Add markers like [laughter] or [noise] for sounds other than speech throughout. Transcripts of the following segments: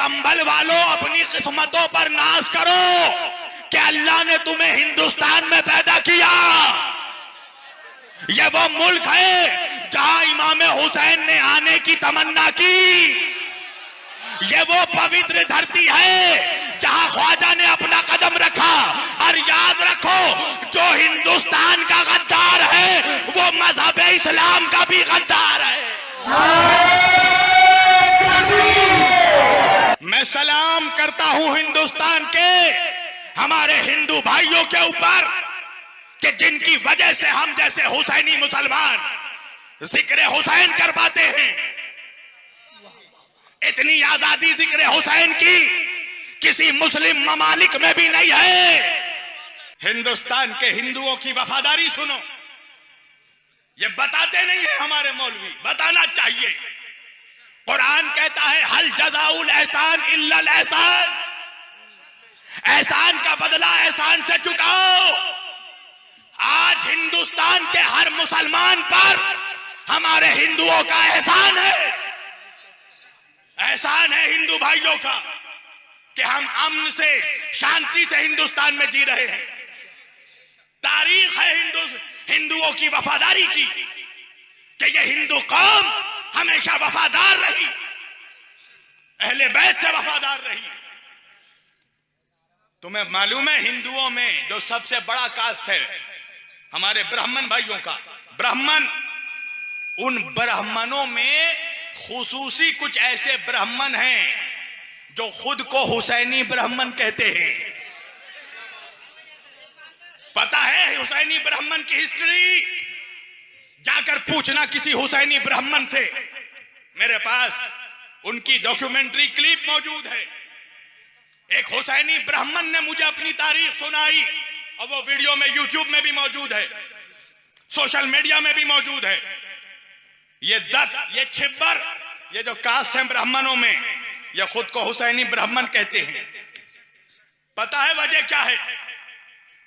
संभल वालों, अपनी किस्मतों पर नाश करो। कि अल्लाह ने तुम्हें हिंदुस्तान में पैदा किया? ये वो मुल्क है जहाँ इमाम हुसैन ने आने की तमन्ना की। ये वो पवित्र धरती है जहाँ ख्वाजा ने अपना कदम रखा। और याद रखो, जो हिंदुस्तान का गद्दार है, वो मज़हब इस्लाम का भी गद्दार है। करता हूँ हिंदुस्तान के हमारे हिंदू भाइयों के ऊपर कि जिनकी वजह से हम जैसे हुसैनी मुसलमान ज़िक्र हुसैन कर पाते हैं। इतनी आज़ादी ज़िक्र हुसैन की किसी मुस्लिम ममालिक में भी नहीं है। हिंदुस्तान के हिंदुओं की वफादारी सुनो। ये बताते नहीं है हमारे मौलवी, बताना चाहिए। कुरान कहता है, हल जजाउल एहसान इल्लल एहसान। एहसान का बदला एहसान से चुकाओ। आज हिंदुस्तान के हर मुसलमान पर हमारे हिंदुओं का एहसान है। एहसान है हिंदू भाइयों का कि हम अमन से, शांति से हिंदुस्तान में जी रहे हैं। तारीख है हिंदू, हिंदुओं की वफादारी की कि ये हिंदू कौम हमेशा वफादार रही। अहले बैत से वफादार रही। तुम्हें मालूम है हिंदुओं में जो सबसे बड़ा कास्ट है? हमारे ब्राह्मण भाइयों का। ब्राह्मण, उन ब्राह्मणों में खुसूसी कुछ ऐसे ब्राह्मण हैं जो खुद को हुसैनी ब्राह्मण कहते हैं। पता है हुसैनी ब्राह्मण की हिस्ट्री? जाकर पूछना किसी हुसैनी ब्राह्मण से। मेरे पास उनकी डॉक्यूमेंट्री क्लिप मौजूद है। एक हुसैनी ब्राह्मण ने मुझे अपनी तारीख सुनाई और वो वीडियो में यूट्यूब में भी मौजूद है सोशल मीडिया में भी मौजूद है। ये दत्त, ये छिब्बर, ये जो कास्ट है ब्राह्मणों में, ये खुद को हुसैनी ब्राह्मण कहते हैं। पता है वजह क्या है?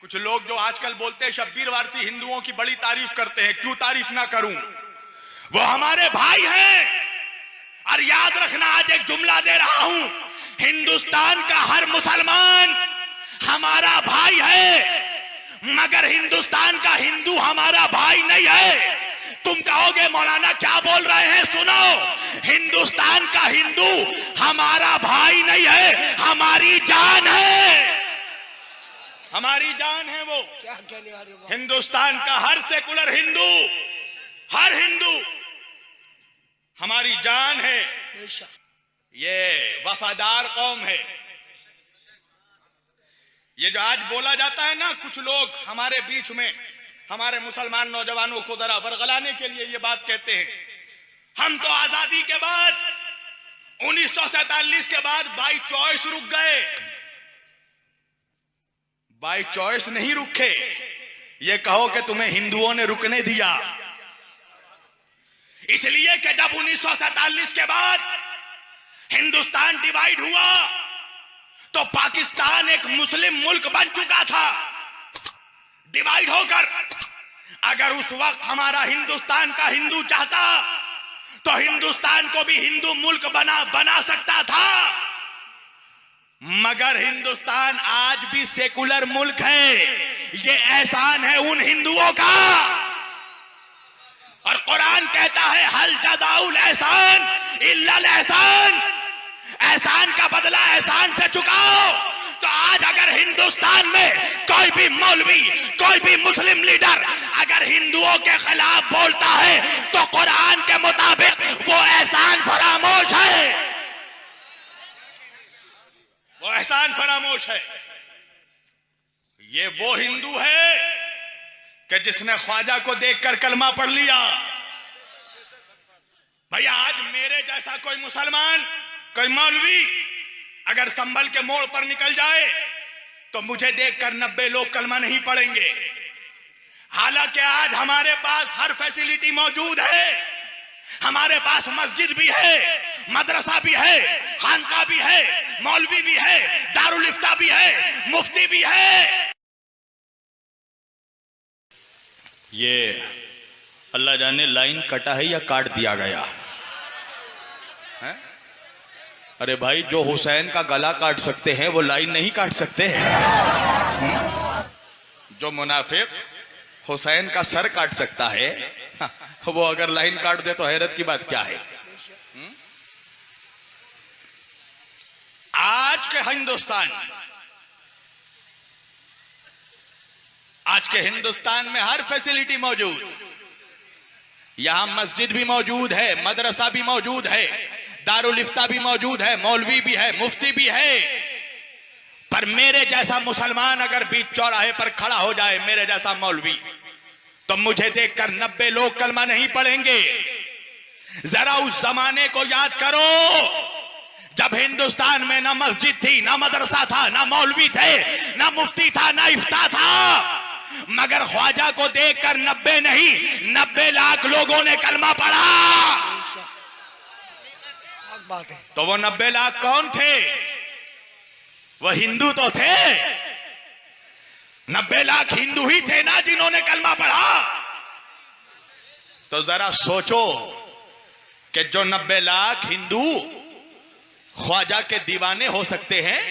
कुछ लोग जो आजकल बोलते हैं शब्बीर वारसी हिंदुओं की बड़ी तारीफ़ करते हैं, क्यों तारीफ़ ना करूँ? वो हमारे भाई हैं। और याद रखना आज एक जुमला दे रहा हूँ। हिंदुस्तान का हर मुसलमान हमारा भाई है मगर हिंदुस्तान का हिंदू हमारा भाई नहीं है। तुम कहोगे मौलाना क्या बोल रहे हैं? सुनो हिंदुस्तान का हिंदू हमारा भाई नहीं है हमारी जान है। हमारी जान है वो। क्या कहने वाले हिंदुस्तान का हर सेकुलर हिंदू हर हिंदू हमारी जान है। ये वफादार कौम है। ये जो आज बोला जाता है ना कुछ लोग हमारे बीच में हमारे मुसलमान नौजवानों को जरा बरगलाने के लिए ये बात कहते हैं। हम तो आज़ादी के बाद उन्नीस के बाद बाई चॉइस रुक गए। बाई चॉइस नहीं रुके। ये कहो कि तुम्हें हिंदुओं ने रुकने दिया। इसलिए कि जब उन्नीस के बाद हिंदुस्तान डिवाइड हुआ तो पाकिस्तान एक मुस्लिम मुल्क बन चुका था। डिवाइड होकर अगर उस वक्त हमारा हिंदुस्तान का हिंदू चाहता तो हिंदुस्तान को भी हिंदू मुल्क बना बना सकता था। मगर हिंदुस्तान आज भी सेकुलर मुल्क है। ये एहसान है उन हिंदुओं का। कुरान कहता है, हल जदाउल एहसान, इल्लल एहसान। एहसान का बदला एहसान से चुकाओ। तो आज अगर हिंदुस्तान में कोई भी मौलवी, कोई भी मुस्लिम लीडर अगर हिंदुओं के खिलाफ बोलता है तो कुरान के मुताबिक वो एहसान फरामोश है। वो एहसान फरामोश है। ये वो हिंदू है कि जिसने ख्वाजा को देखकर कलमा पढ़ लिया। भैया आज मेरे जैसा कोई मुसलमान, कोई मौलवी अगर संभल के मोड़ पर निकल जाए तो मुझे देखकर नब्बे लोग कलमा नहीं पढ़ेंगे। हालाँकि आज हमारे पास हर फैसिलिटी मौजूद है। हमारे पास मस्जिद भी है, मदरसा भी है, खानका भी है, मौलवी भी है, दारुल इफ्ता भी है, मुफ्ती भी है। ये अल्लाह जाने लाइन कटा है या काट दिया गया? हैं? अरे भाई, जो हुसैन का गला काट सकते हैं, वो लाइन नहीं काट सकते। हैं जो मुनाफिक हुसैन का सर काट सकता है, [laughs] वो अगर लाइन काट दे तो हैरत की बात क्या है? आज के हिंदुस्तान, आज के हिंदुस्तान में हर फैसिलिटी मौजूद। यहाँ मस्जिद भी मौजूद है, मदरसा भी मौजूद है। दारुल इफ्ता भी मौजूद है, मौलवी भी है, मुफ्ती भी है। पर मेरे जैसा मुसलमान अगर बीच चौराहे पर खड़ा हो जाए, मेरे जैसा मौलवी तो मुझे देखकर नब्बे लोग कलमा नहीं पढ़ेंगे। जरा उस जमाने को याद करो, जब हिंदुस्तान में ना मस्जिद थी, ना मदरसा था, ना मौलवी थे, ना मुफ्ती था, ना इफ्ता था। मगर ख्वाजा को देखकर नब्बे नहीं, नब्बे लाख लोगों ने कलमा पढ़ा। बात। है तो वो नब्बे लाख कौन थे? वो हिंदू तो थे। नब्बे लाख हिंदू ही थे ना जिन्होंने कलमा पढ़ा। तो जरा सोचो कि जो नब्बे लाख हिंदू ख्वाजा के दीवाने हो सकते हैं,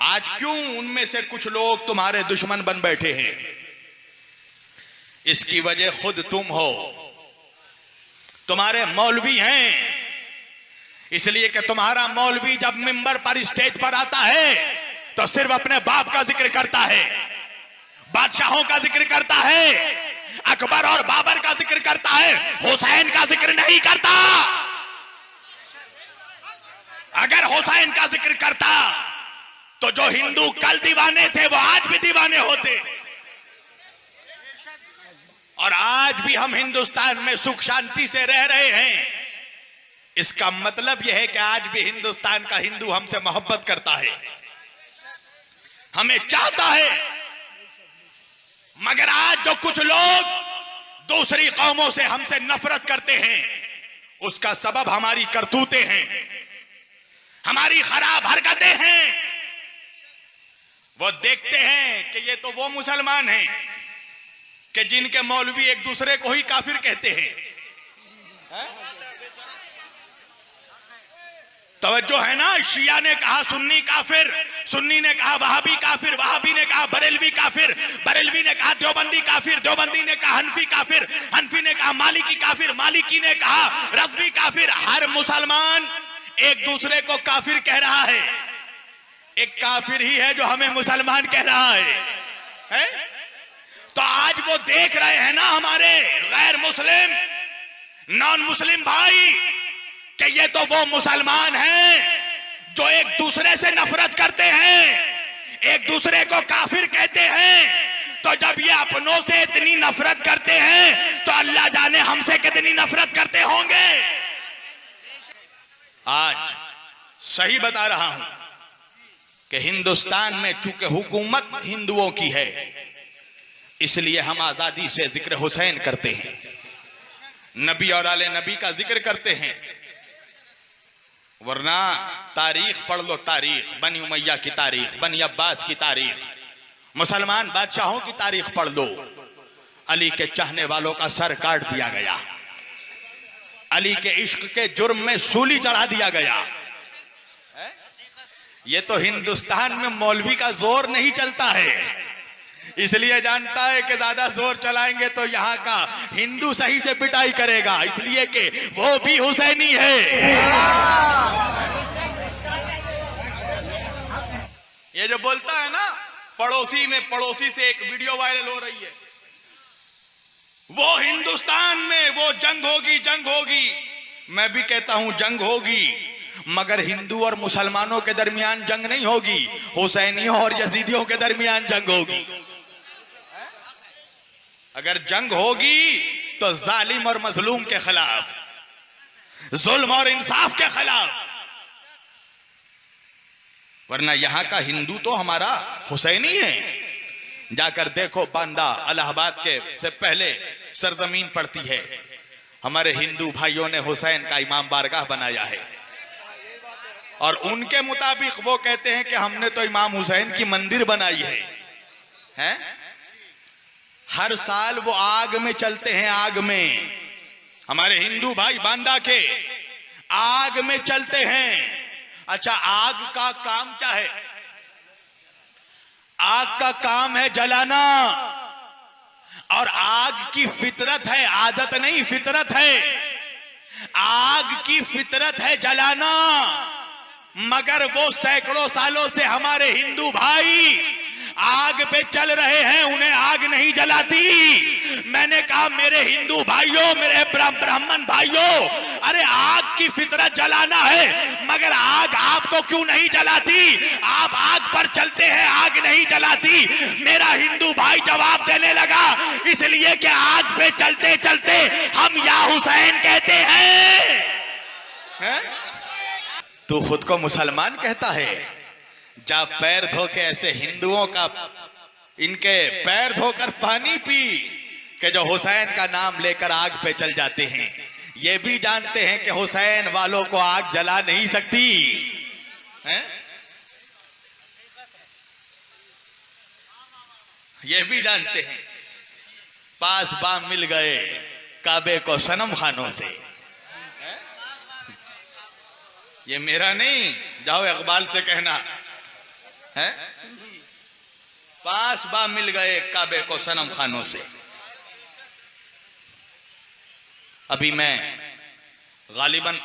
आज क्यों उनमें से कुछ लोग तुम्हारे दुश्मन बन बैठे हैं? इसकी वजह खुद तुम हो। तुम्हारे मौलवी हैं। इसलिए कि तुम्हारा मौलवी जब मिंबर पर स्टेज पर आता है तो सिर्फ़ अपने बाप का ज़िक्र करता है, बादशाहों का ज़िक्र करता है, अकबर और बाबर का ज़िक्र करता है, हुसैन का ज़िक्र नहीं करता। अगर हुसैन का ज़िक्र करता तो जो हिंदू कल दीवाने थे, वो आज भी दीवाने होते। और आज भी हम हिंदुस्तान में सुख शांति से रह रहे हैं। इसका मतलब यह है कि आज भी हिंदुस्तान का हिंदू हमसे मोहब्बत करता है। हमें चाहता है। मगर आज जो कुछ लोग दूसरी कौमों से हमसे नफरत करते हैं, उसका सबब हमारी करतूते हैं। हमारी खराब हरकतें हैं। वो देखते हैं कि ये तो वो मुसलमान हैं कि जिनके मौलवी एक दूसरे को ही काफिर कहते हैं। है? तवज्जो है ना? शिया ने कहा सुन्नी काफिर। सुन्नी ने कहा वहाबी काफिर। वहाबी ने कहा बरेलवी काफिर। बरेलवी ने कहा देवबंदी काफिर। देवबंदी ने कहा हनफी काफिर। हनफी ने कहा मालिकी काफिर। मालिकी ने कहा रजवी काफिर। हर मुसलमान एक दूसरे को काफिर कह रहा है। एक काफिर ही है जो हमें मुसलमान कह रहा है, है? तो आज वो देख रहे हैं ना हमारे गैर मुस्लिम नॉन मुस्लिम भाई। कि ये तो वो मुसलमान हैं जो एक दूसरे से नफरत करते हैं, एक दूसरे को काफिर कहते हैं। तो जब ये अपनों से इतनी नफरत करते हैं तो अल्लाह जाने हमसे कितनी नफरत करते होंगे। आज सही बता रहा हूँ कि हिंदुस्तान में चूँकि हुकूमत हिंदुओं की है, इसलिए हम आज़ादी से ज़िक्र हुसैन करते हैं। नबी और आले नबी का ज़िक्र करते हैं। वरना तारीख पढ़ लो तारीख, बनी उमैया की तारीख, बनी अब्बास की तारीख। मुसलमान बादशाहों की तारीख पढ़ लो। अली के चाहने वालों का सर काट दिया गया। अली के इश्क के जुर्म में सूली चढ़ा दिया गया। ये तो हिंदुस्तान में मौलवी का ज़ोर नहीं चलता है। इसलिए जानता है कि ज़्यादा ज़ोर चलाएँगे तो यहाँ का हिंदू सही से पिटाई करेगा। इसलिए कि वो भी हुसैनी है। ये जो बोलता है ना, पड़ोसी में पड़ोसी से एक वीडियो वायरल हो रही है। वो हिंदुस्तान में वो जंग होगी जंग होगी। मैं भी कहता हूँ, जंग होगी। मगर हिंदू और मुसलमानों के दरमियान जंग नहीं होगी। हुसैनियों और यजीदियों के दरमियान जंग होगी। अगर जंग होगी तो जालिम और मजलूम के खिलाफ, जुल्म और इंसाफ के खिलाफ। वरना यहाँ का हिंदू तो हमारा हुसैनी है। जाकर देखो बांदा अलाहाबाद के से पहले सरजमीन पड़ती है। हमारे हिंदू भाइयों ने हुसैन का इमाम बारगाह बनाया है। और उनके मुताबिक वो कहते हैं कि हमने तो इमाम हुसैन की मंदिर बनाई है। हैं? हर साल वो आग में चलते हैं, आग में। हमारे हिंदू भाई बांदा के आग में चलते हैं। अच्छा आग का काम क्या है? आग का काम है जलाना। और आग की फितरत है, आदत नहीं, फितरत है। आग की फितरत है जलाना। मगर वो सैकड़ों सालों से हमारे हिंदू भाई आग पे चल रहे हैं, उन्हें आग नहीं जलाती। मैंने कहा, मेरे हिंदू भाइयों, मेरे ब्राह्मण भाइयों, अरे आग की फितरत जलाना है, मगर आग आपको क्यों नहीं जलाती? आप आग पर चलते हैं, आग नहीं जलाती। मेरा हिंदू भाई जवाब देने लगा, इसलिए कि आग पे चलते चलते हम या हुसैन कहते हैं। है? तू खुद को मुसलमान कहता है। जा पैर धो के ऐसे हिंदुओं का, इनके पैर धोकर पानी पी, के जो हुसैन का नाम लेकर आग पे चल जाते हैं। ये भी जानते हैं कि हुसैन वालों को आग जला नहीं सकती। है? ये भी जानते हैं। पास बाम मिल गए काबे को सनम खानों से। ये मेरा नहीं, जाओ इकबाल से कहना। है? पास बा मिल गए काबे को सनम खानों से। अभी मैं गालिबन